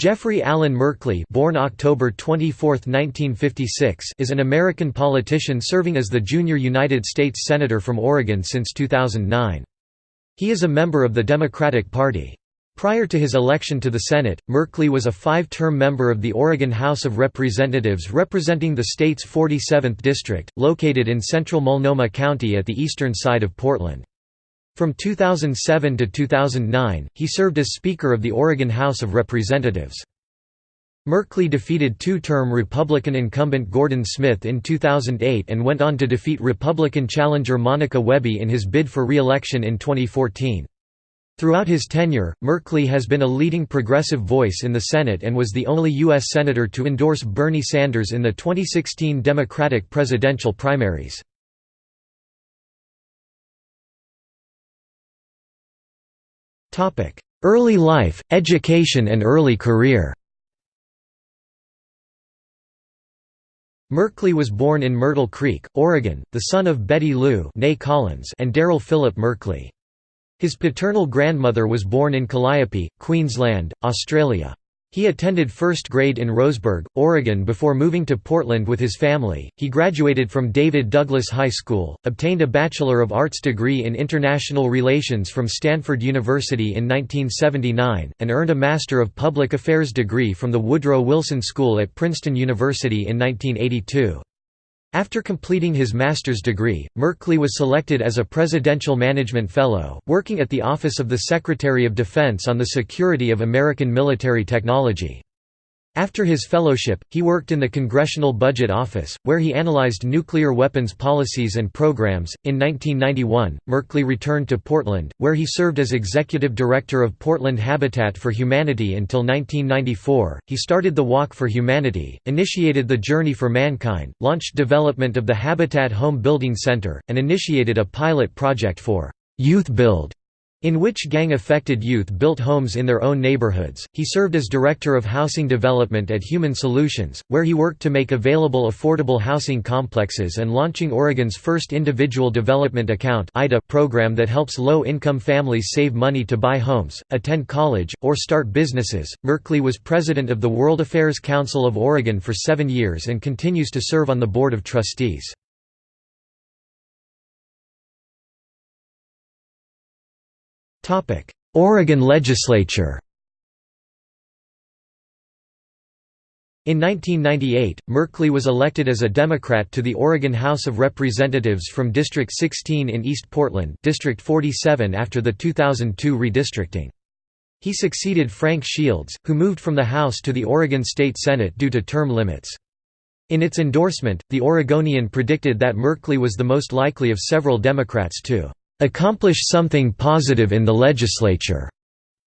Jeffrey Allen Merkley born October 24, 1956, is an American politician serving as the junior United States Senator from Oregon since 2009. He is a member of the Democratic Party. Prior to his election to the Senate, Merkley was a five-term member of the Oregon House of Representatives representing the state's 47th district, located in central Multnomah County at the eastern side of Portland. From 2007 to 2009, he served as Speaker of the Oregon House of Representatives. Merkley defeated two-term Republican incumbent Gordon Smith in 2008 and went on to defeat Republican challenger Monica Wehby in his bid for re-election in 2014. Throughout his tenure, Merkley has been a leading progressive voice in the Senate and was the only U.S. Senator to endorse Bernie Sanders in the 2016 Democratic presidential primaries. Early life, education and early career Merkley was born in Myrtle Creek, Oregon, the son of Betty Lou Collins and Daryl Philip Merkley. His paternal grandmother was born in Calliope, Queensland, Australia. He attended first grade in Roseburg, Oregon before moving to Portland with his family. He graduated from David Douglas High School, obtained a Bachelor of Arts degree in International Relations from Stanford University in 1979, and earned a Master of Public Affairs degree from the Woodrow Wilson School at Princeton University in 1982. After completing his master's degree, Merkley was selected as a Presidential Management Fellow, working at the Office of the Secretary of Defense on the security of American military technology. After his fellowship, he worked in the Congressional Budget Office, where he analyzed nuclear weapons policies and programs. In 1991, Merkley returned to Portland, where he served as executive director of Portland Habitat for Humanity until 1994. He started the Walk for Humanity, initiated the Journey for Mankind, launched development of the Habitat Home Building Center, and initiated a pilot project for Youth Build in which gang-affected youth built homes in their own neighborhoods. He served as Director of Housing Development at Human Solutions, where he worked to make available affordable housing complexes and launching Oregon's first Individual Development Account program that helps low-income families save money to buy homes, attend college, or start businesses. Merkley was president of the World Affairs Council of Oregon for seven years and continues to serve on the Board of Trustees. Oregon legislature In 1998, Merkley was elected as a Democrat to the Oregon House of Representatives from District 16 in East Portland District 47 after the 2002 redistricting. He succeeded Frank Shields, who moved from the House to the Oregon State Senate due to term limits. In its endorsement, the Oregonian predicted that Merkley was the most likely of several Democrats to accomplish something positive in the legislature.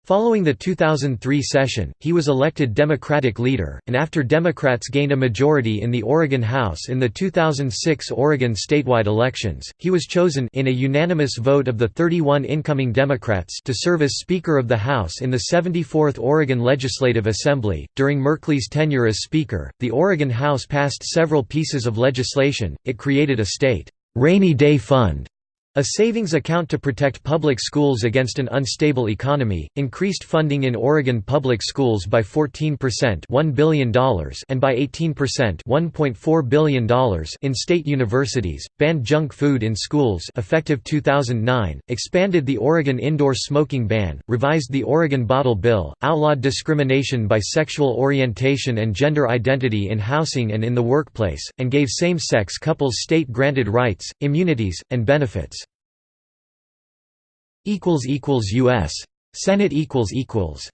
Following the 2003 session, he was elected Democratic leader, and after Democrats gained a majority in the Oregon House in the 2006 Oregon statewide elections, he was chosen in a unanimous vote of the 31 incoming Democrats to serve as Speaker of the House in the 74th Oregon Legislative Assembly. During Merkley's tenure as Speaker, the Oregon House passed several pieces of legislation. It created a state rainy day fund a savings account to protect public schools against an unstable economy, increased funding in Oregon public schools by 14% $1 billion and by 18% $1.4 billion in state universities, banned junk food in schools effective 2009, expanded the Oregon indoor smoking ban, revised the Oregon Bottle Bill, outlawed discrimination by sexual orientation and gender identity in housing and in the workplace, and gave same-sex couples state-granted rights, immunities, and benefits equals equals US Senate equals equals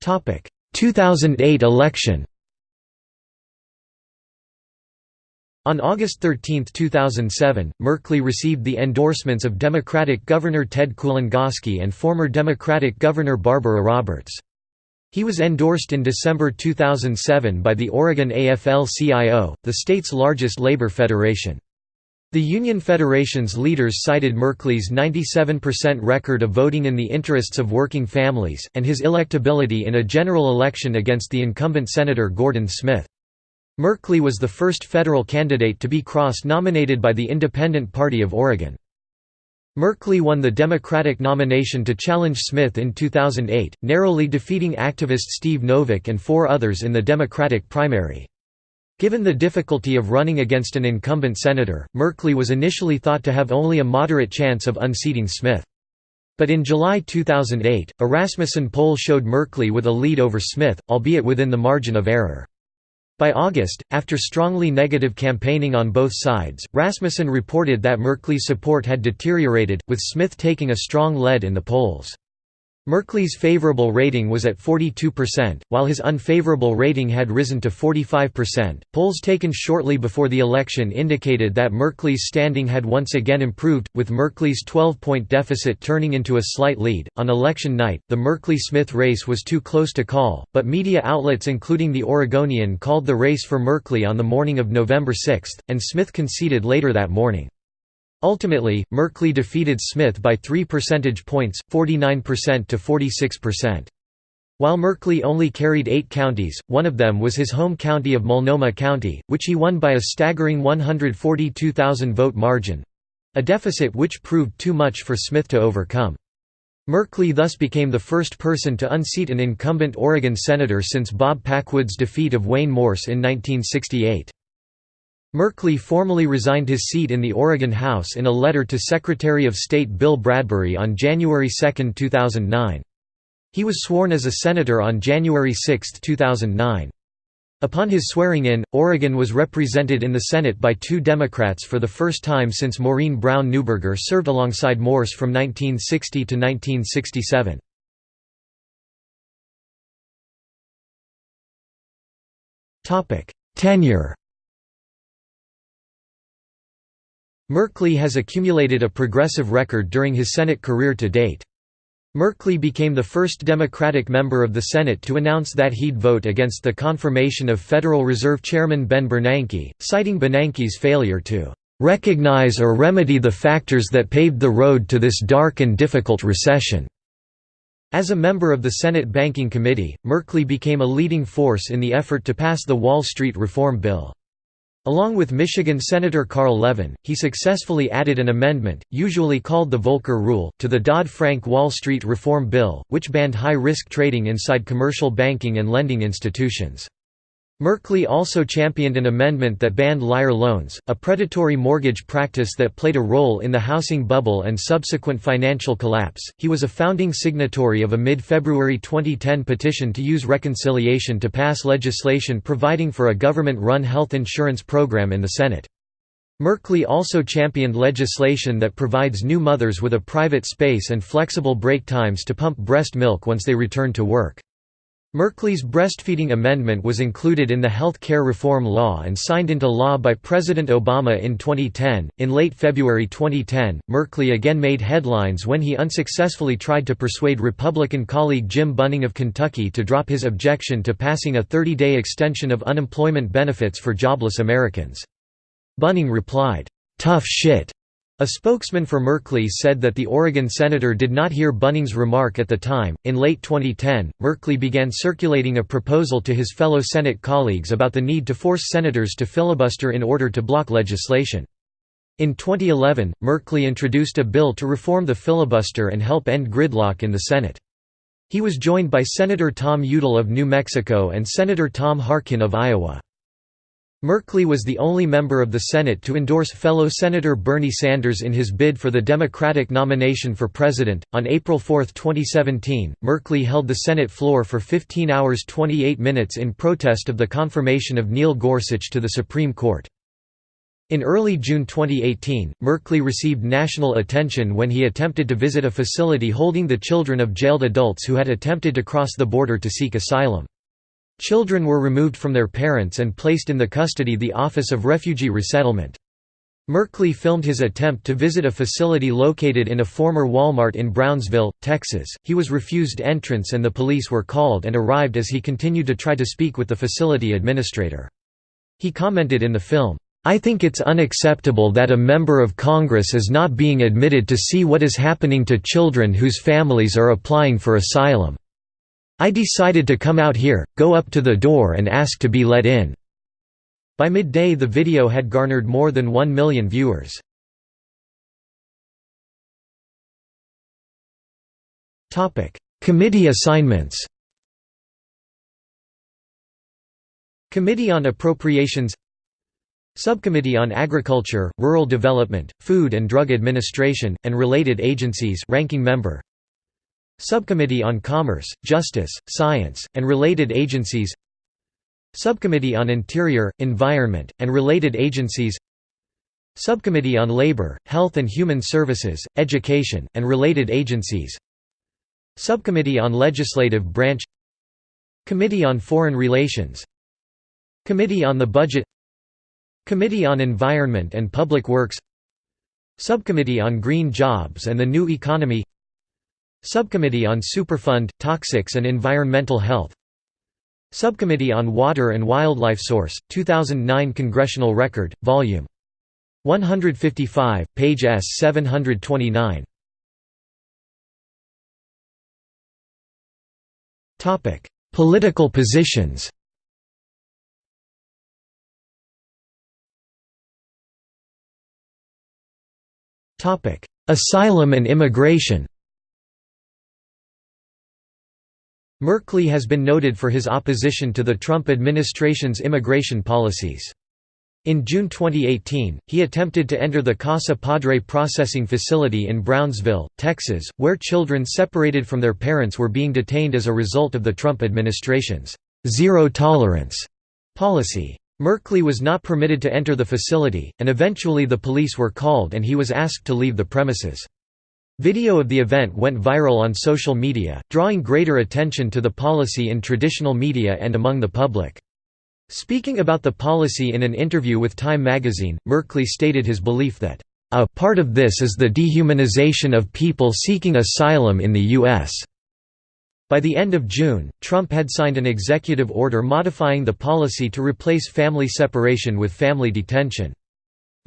Topic 2008 election On August 13, 2007, Merkley received the endorsements of Democratic Governor Ted Kulongoski and former Democratic Governor Barbara Roberts. He was endorsed in December 2007 by the Oregon AFL-CIO, the state's largest labor federation. The Union Federation's leaders cited Merkley's 97% record of voting in the interests of working families, and his electability in a general election against the incumbent Senator Gordon Smith. Merkley was the first federal candidate to be cross-nominated by the Independent Party of Oregon. Merkley won the Democratic nomination to challenge Smith in 2008, narrowly defeating activist Steve Novick and four others in the Democratic primary. Given the difficulty of running against an incumbent senator, Merkley was initially thought to have only a moderate chance of unseating Smith. But in July 2008, a Rasmussen poll showed Merkley with a lead over Smith, albeit within the margin of error. By August, after strongly negative campaigning on both sides, Rasmussen reported that Merkley's support had deteriorated, with Smith taking a strong lead in the polls. Merkley's favorable rating was at 42%, while his unfavorable rating had risen to 45%. Polls taken shortly before the election indicated that Merkley's standing had once again improved, with Merkley's 12 point deficit turning into a slight lead. On election night, the Merkley Smith race was too close to call, but media outlets including the Oregonian called the race for Merkley on the morning of November 6, and Smith conceded later that morning. Ultimately, Merkley defeated Smith by 3 percentage points, 49% to 46%. While Merkley only carried eight counties, one of them was his home county of Multnomah County, which he won by a staggering 142,000 vote margin—a deficit which proved too much for Smith to overcome. Merkley thus became the first person to unseat an incumbent Oregon senator since Bob Packwood's defeat of Wayne Morse in 1968. Merkley formally resigned his seat in the Oregon House in a letter to Secretary of State Bill Bradbury on January 2, 2009. He was sworn as a senator on January 6, 2009. Upon his swearing-in, Oregon was represented in the Senate by two Democrats for the first time since Maurine Brown Neuberger served alongside Morse from 1960 to 1967. Tenure Merkley has accumulated a progressive record during his Senate career to date. Merkley became the first Democratic member of the Senate to announce that he'd vote against the confirmation of Federal Reserve Chairman Ben Bernanke, citing Bernanke's failure to "...recognize or remedy the factors that paved the road to this dark and difficult recession." As a member of the Senate Banking Committee, Merkley became a leading force in the effort to pass the Wall Street Reform Bill. Along with Michigan Senator Carl Levin, he successfully added an amendment, usually called the Volcker Rule, to the Dodd-Frank Wall Street Reform Bill, which banned high-risk trading inside commercial banking and lending institutions. Merkley also championed an amendment that banned liar loans, a predatory mortgage practice that played a role in the housing bubble and subsequent financial collapse. He was a founding signatory of a mid February 2010 petition to use reconciliation to pass legislation providing for a government run health insurance program in the Senate. Merkley also championed legislation that provides new mothers with a private space and flexible break times to pump breast milk once they return to work. Merkley's breastfeeding amendment was included in the health care reform law and signed into law by President Obama in 2010. In late February 2010, Merkley again made headlines when he unsuccessfully tried to persuade Republican colleague Jim Bunning of Kentucky to drop his objection to passing a 30 day extension of unemployment benefits for jobless Americans. Bunning replied, Tough shit. A spokesman for Merkley said that the Oregon senator did not hear Bunning's remark at the time. In late 2010, Merkley began circulating a proposal to his fellow Senate colleagues about the need to force senators to filibuster in order to block legislation. In 2011, Merkley introduced a bill to reform the filibuster and help end gridlock in the Senate. He was joined by Senator Tom Udall of New Mexico and Senator Tom Harkin of Iowa. Merkley was the only member of the Senate to endorse fellow Senator Bernie Sanders in his bid for the Democratic nomination for president. On April 4, 2017, Merkley held the Senate floor for 15 hours 28 minutes in protest of the confirmation of Neil Gorsuch to the Supreme Court. In early June 2018, Merkley received national attention when he attempted to visit a facility holding the children of jailed adults who had attempted to cross the border to seek asylum. Children were removed from their parents and placed in the custody of the Office of Refugee Resettlement. Merkley filmed his attempt to visit a facility located in a former Walmart in Brownsville, Texas. He was refused entrance and the police were called and arrived as he continued to try to speak with the facility administrator. He commented in the film, I think it's unacceptable that a member of Congress is not being admitted to see what is happening to children whose families are applying for asylum. I decided to come out here, go up to the door and ask to be let in." By midday the video had garnered more than 1 million viewers. Committee assignments Committee on Appropriations Subcommittee on Agriculture, Rural Development, Food and Drug Administration, and related agencies ranking member Subcommittee on Commerce, Justice, Science, and related agencies Subcommittee on Interior, Environment, and related agencies Subcommittee on Labor, Health and Human Services, Education, and related agencies Subcommittee on Legislative Branch Committee on Foreign Relations Committee on the Budget Committee on Environment and Public Works Subcommittee on Green Jobs and the New Economy Subcommittee on Superfund, Toxics and Environmental Health. Subcommittee on Water and Wildlife Source, 2009 Congressional Record, Vol. 155, page S 729 Political positions. Asylum and immigration Merkley has been noted for his opposition to the Trump administration's immigration policies. In June 2018, he attempted to enter the Casa Padre processing facility in Brownsville, Texas, where children separated from their parents were being detained as a result of the Trump administration's zero tolerance policy. Merkley was not permitted to enter the facility, and eventually the police were called and he was asked to leave the premises. Video of the event went viral on social media, drawing greater attention to the policy in traditional media and among the public. Speaking about the policy in an interview with Time magazine, Merkley stated his belief that, "...a part of this is the dehumanization of people seeking asylum in the U.S." By the end of June, Trump had signed an executive order modifying the policy to replace family separation with family detention.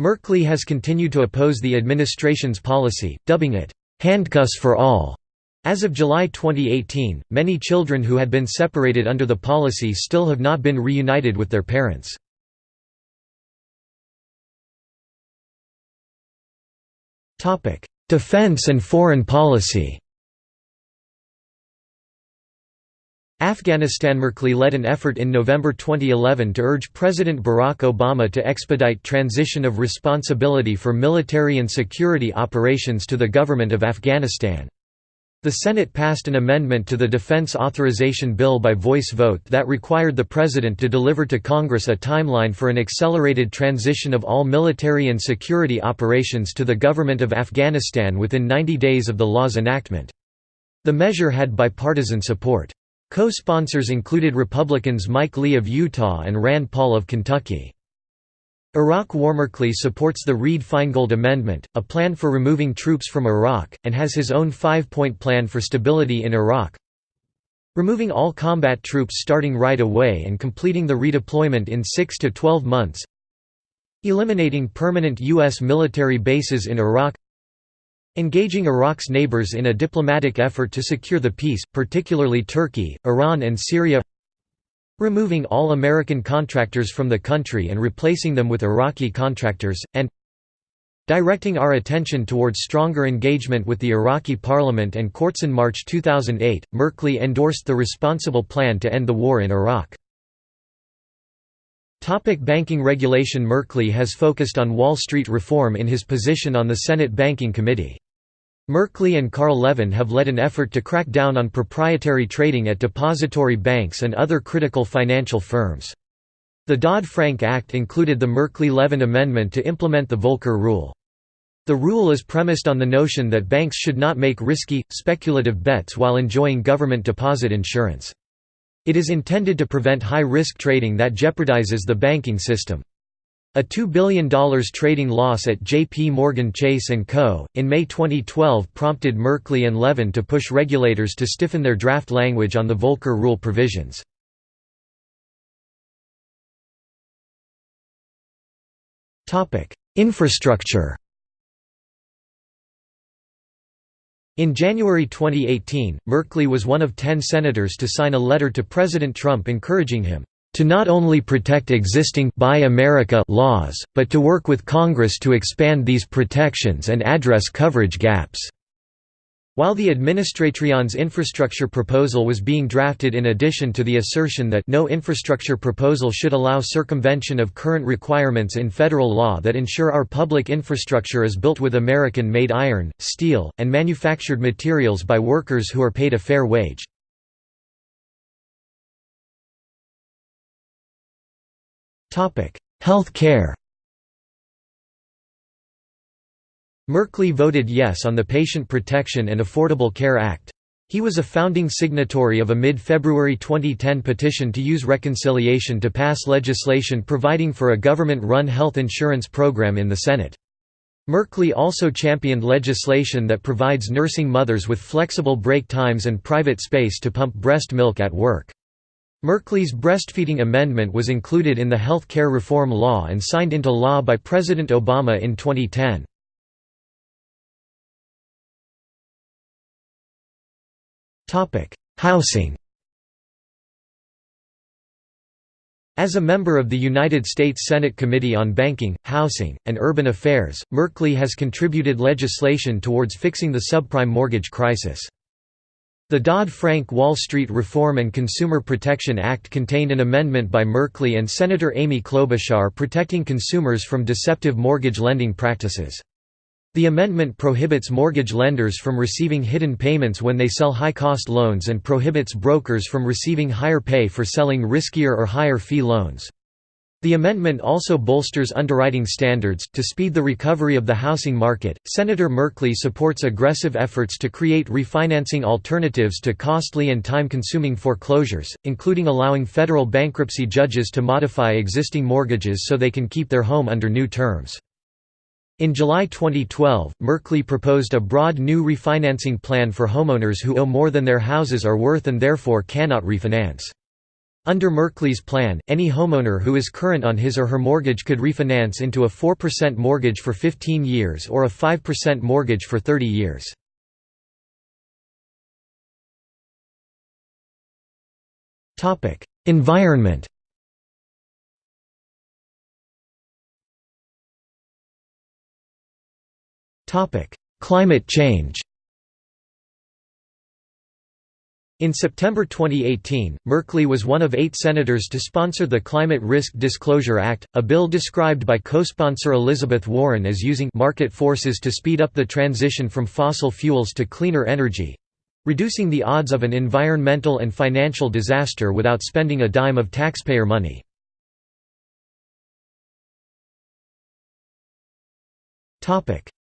Merkley has continued to oppose the administration's policy, dubbing it, "'handcuffs for all'". As of July 2018, many children who had been separated under the policy still have not been reunited with their parents. Defense and foreign policy Afghanistan Merkley led an effort in November 2011 to urge President Barack Obama to expedite transition of responsibility for military and security operations to the government of Afghanistan. The Senate passed an amendment to the Defense Authorization Bill by voice vote that required the President to deliver to Congress a timeline for an accelerated transition of all military and security operations to the government of Afghanistan within 90 days of the law's enactment. The measure had bipartisan support. Co-sponsors included Republicans Mike Lee of Utah and Rand Paul of Kentucky. Iraq War Merkley supports the Reed-Feingold Amendment, a plan for removing troops from Iraq, and has his own five-point plan for stability in Iraq. Removing all combat troops starting right away and completing the redeployment in 6 to 12 months. Eliminating permanent U.S. military bases in Iraq Engaging Iraq's neighbors in a diplomatic effort to secure the peace, particularly Turkey, Iran and Syria Removing all American contractors from the country and replacing them with Iraqi contractors, and Directing our attention towards stronger engagement with the Iraqi parliament and courts in March 2008, Merkley endorsed the responsible plan to end the war in Iraq. Topic banking regulation Merkley has focused on Wall Street reform in his position on the Senate Banking Committee. Merkley and Carl Levin have led an effort to crack down on proprietary trading at depository banks and other critical financial firms. The Dodd-Frank Act included the Merkley-Levin Amendment to implement the Volcker Rule. The rule is premised on the notion that banks should not make risky, speculative bets while enjoying government deposit insurance. It is intended to prevent high-risk trading that jeopardizes the banking system. A $2 billion trading loss at J.P. Morgan Chase & Co., in May 2012 prompted Merkley and Levin to push regulators to stiffen their draft language on the Volcker Rule provisions. Infrastructure In January 2018, Merkley was one of ten senators to sign a letter to President Trump encouraging him to not only protect existing Buy America laws, but to work with Congress to expand these protections and address coverage gaps. While the Administration's infrastructure proposal was being drafted in addition to the assertion that no infrastructure proposal should allow circumvention of current requirements in federal law that ensure our public infrastructure is built with American-made iron, steel, and manufactured materials by workers who are paid a fair wage. Health care Merkley voted yes on the Patient Protection and Affordable Care Act. He was a founding signatory of a mid-February 2010 petition to use reconciliation to pass legislation providing for a government-run health insurance program in the Senate. Merkley also championed legislation that provides nursing mothers with flexible break times and private space to pump breast milk at work. Merkley's breastfeeding amendment was included in the health care reform law and signed into law by President Obama in 2010. Housing As a member of the United States Senate Committee on Banking, Housing, and Urban Affairs, Merkley has contributed legislation towards fixing the subprime mortgage crisis. The Dodd-Frank Wall Street Reform and Consumer Protection Act contained an amendment by Merkley and Senator Amy Klobuchar protecting consumers from deceptive mortgage lending practices. The amendment prohibits mortgage lenders from receiving hidden payments when they sell high-cost loans and prohibits brokers from receiving higher pay for selling riskier or higher fee loans. The amendment also bolsters underwriting standards. To speed the recovery of the housing market, Senator Merkley supports aggressive efforts to create refinancing alternatives to costly and time consuming foreclosures, including allowing federal bankruptcy judges to modify existing mortgages so they can keep their home under new terms. In July 2012, Merkley proposed a broad new refinancing plan for homeowners who owe more than their houses are worth and therefore cannot refinance. Under Merkley's plan, any homeowner who is current on his or her mortgage could refinance into a 4% mortgage for 15 years or a 5% mortgage for 30 years. Environment Climate change In September 2018, Merkley was one of eight senators to sponsor the Climate Risk Disclosure Act, a bill described by co-sponsor Elizabeth Warren as using market forces to speed up the transition from fossil fuels to cleaner energy—reducing the odds of an environmental and financial disaster without spending a dime of taxpayer money.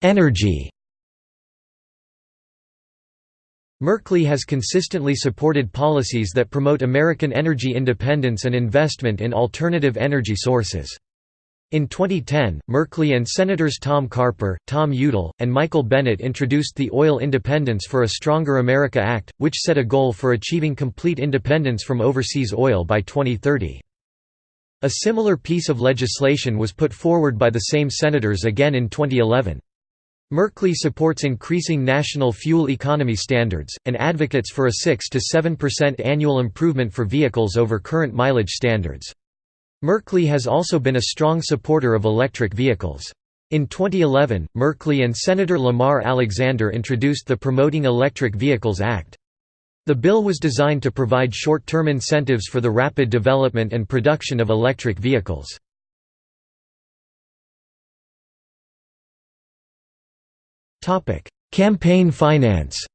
Energy Merkley has consistently supported policies that promote American energy independence and investment in alternative energy sources. In 2010, Merkley and Senators Tom Carper, Tom Udall, and Michael Bennet introduced the Oil Independence for a Stronger America Act, which set a goal for achieving complete independence from overseas oil by 2030. A similar piece of legislation was put forward by the same senators again in 2011. Merkley supports increasing national fuel economy standards, and advocates for a 6–7% annual improvement for vehicles over current mileage standards. Merkley has also been a strong supporter of electric vehicles. In 2011, Merkley and Senator Lamar Alexander introduced the Promoting Electric Vehicles Act. The bill was designed to provide short-term incentives for the rapid development and production of electric vehicles. Campaign finance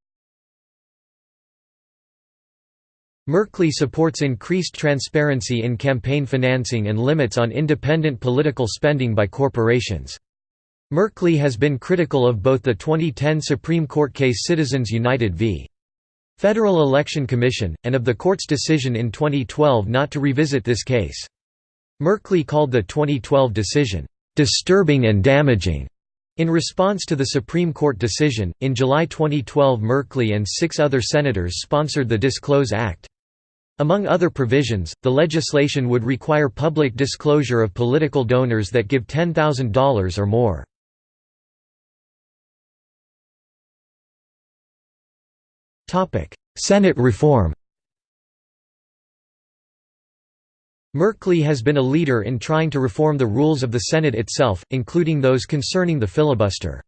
Merkley supports increased transparency in campaign financing and limits on independent political spending by corporations. Merkley has been critical of both the 2010 Supreme Court case Citizens United v. Federal Election Commission, and of the court's decision in 2012 not to revisit this case. Merkley called the 2012 decision, "...disturbing and damaging." In response to the Supreme Court decision, in July 2012 Merkley and six other senators sponsored the Disclose Act. Among other provisions, the legislation would require public disclosure of political donors that give $10,000 or more. Senate reform Merkley has been a leader in trying to reform the rules of the Senate itself, including those concerning the filibuster.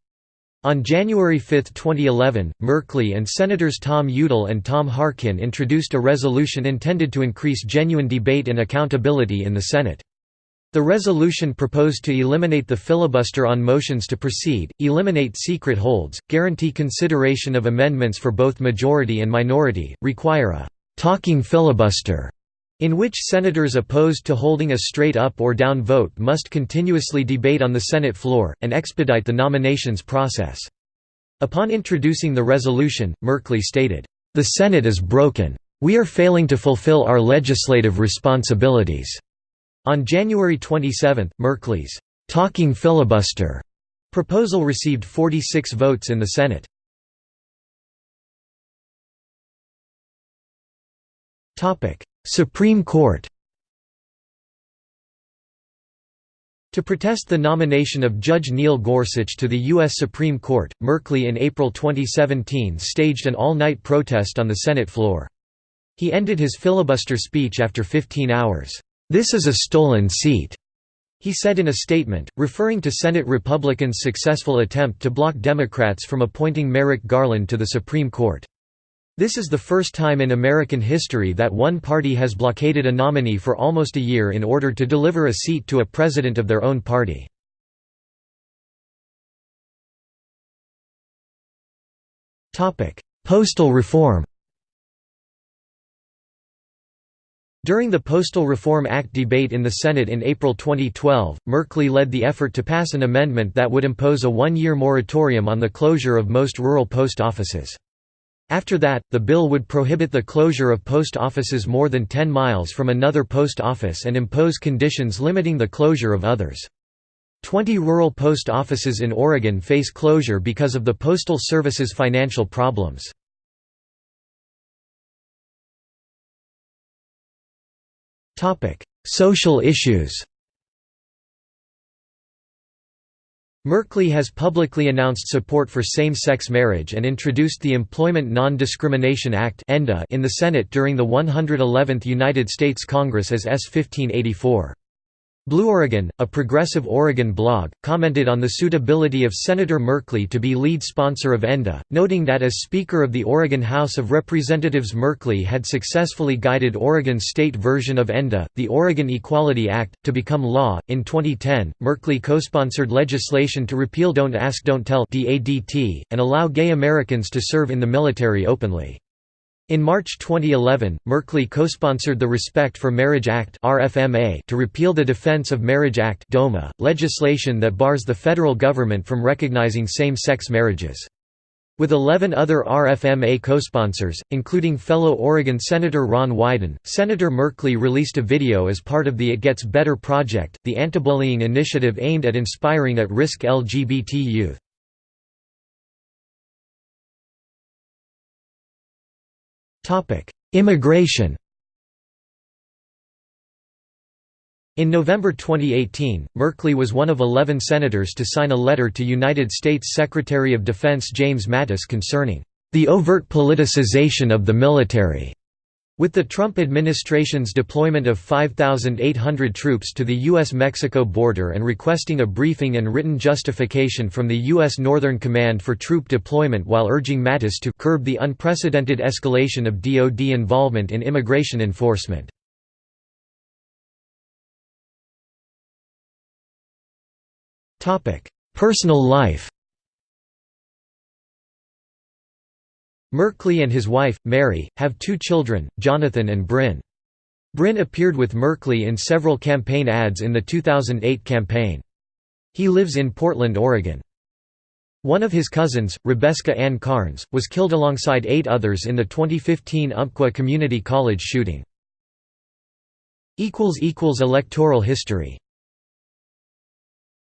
On January 5, 2011, Merkley and Senators Tom Udall and Tom Harkin introduced a resolution intended to increase genuine debate and accountability in the Senate. The resolution proposed to eliminate the filibuster on motions to proceed, eliminate secret holds, guarantee consideration of amendments for both majority and minority, require a «talking filibuster» in which senators opposed to holding a straight-up or down vote must continuously debate on the Senate floor, and expedite the nominations process. Upon introducing the resolution, Merkley stated, "...the Senate is broken. We are failing to fulfill our legislative responsibilities." On January 27, Merkley's "'Talking Filibuster' proposal received 46 votes in the Senate. Supreme Court To protest the nomination of Judge Neil Gorsuch to the U.S. Supreme Court, Merkley in April 2017 staged an all-night protest on the Senate floor. He ended his filibuster speech after 15 hours. This is a stolen seat, he said in a statement, referring to Senate Republicans' successful attempt to block Democrats from appointing Merrick Garland to the Supreme Court. This is the first time in American history that one party has blockaded a nominee for almost a year in order to deliver a seat to a president of their own party. Postal reform During the Postal Reform Act debate in the Senate in April 2012, Merkley led the effort to pass an amendment that would impose a one-year moratorium on the closure of most rural post offices. After that, the bill would prohibit the closure of post offices more than 10 miles from another post office and impose conditions limiting the closure of others. Twenty rural post offices in Oregon face closure because of the Postal Service's financial problems. Social issues Merkley has publicly announced support for same-sex marriage and introduced the Employment Non-Discrimination Act in the Senate during the 111th United States Congress as S-1584. Blue Oregon, a progressive Oregon blog, commented on the suitability of Senator Merkley to be lead sponsor of ENDA, noting that as Speaker of the Oregon House of Representatives Merkley had successfully guided Oregon's state version of ENDA, the Oregon Equality Act, to become law. In 2010, Merkley co-sponsored legislation to repeal Don't Ask Don't Tell and allow gay Americans to serve in the military openly. In March 2011, Merkley co-sponsored the Respect for Marriage Act to repeal the Defense of Marriage Act legislation that bars the federal government from recognizing same-sex marriages. With 11 other RFMA co-sponsors, including fellow Oregon Senator Ron Wyden, Senator Merkley released a video as part of the It Gets Better project, the anti-bullying initiative aimed at inspiring at-risk LGBT youth. Immigration In November 2018, Merkley was one of 11 senators to sign a letter to United States Secretary of Defense James Mattis concerning the overt politicization of the military. With the Trump administration's deployment of 5,800 troops to the U.S.-Mexico border and requesting a briefing and written justification from the U.S. Northern Command for troop deployment while urging Mattis to curb the unprecedented escalation of DoD involvement in immigration enforcement. Personal life Merkley and his wife, Mary, have two children, Jonathan and Bryn. Bryn appeared with Merkley in several campaign ads in the 2008 campaign. He lives in Portland, Oregon. One of his cousins, Rebeska Ann Carnes, was killed alongside eight others in the 2015 Umpqua Community College shooting. Electoral history